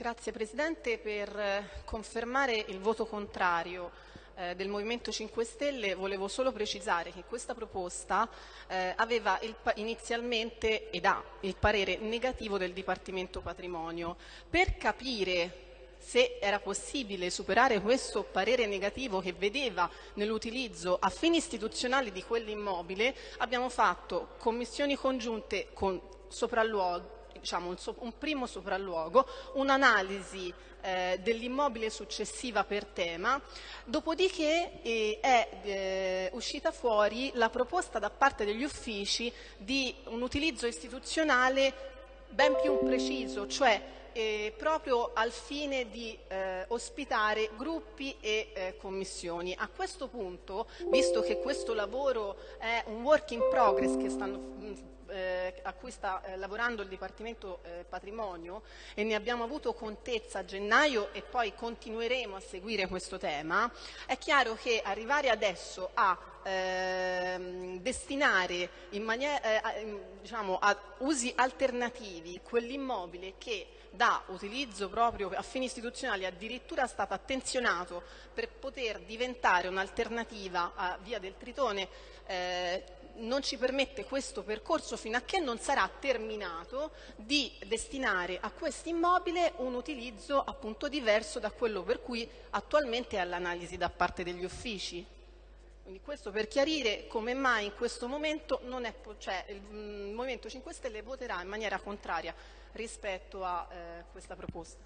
Grazie Presidente per eh, confermare il voto contrario eh, del Movimento 5 Stelle volevo solo precisare che questa proposta eh, aveva il, inizialmente ed ha il parere negativo del Dipartimento Patrimonio. Per capire se era possibile superare questo parere negativo che vedeva nell'utilizzo a fini istituzionali di quell'immobile, abbiamo fatto commissioni congiunte con sopralluoghi diciamo, un, so, un, primo sopralluogo, un'analisi eh, dell'immobile successiva per tema, dopodiché eh, è eh, uscita fuori la proposta da parte degli uffici di un utilizzo istituzionale ben più preciso, cioè eh, proprio al fine di eh, ospitare gruppi e eh, commissioni. A questo punto, visto che questo lavoro è un work in progress che stanno a cui sta eh, lavorando il Dipartimento eh, Patrimonio e ne abbiamo avuto contezza a gennaio e poi continueremo a seguire questo tema, è chiaro che arrivare adesso a ehm, destinare in maniera, eh, diciamo, a usi alternativi quell'immobile che da utilizzo proprio a fini istituzionali addirittura stato attenzionato per poter diventare un'alternativa a Via del Tritone eh, non ci permette questo percorso fino a che non sarà terminato di destinare a questo immobile un utilizzo appunto diverso da quello per cui attualmente è all'analisi da parte degli uffici. Quindi questo per chiarire come mai in questo momento è, cioè, il Movimento 5 Stelle voterà in maniera contraria rispetto a eh, questa proposta.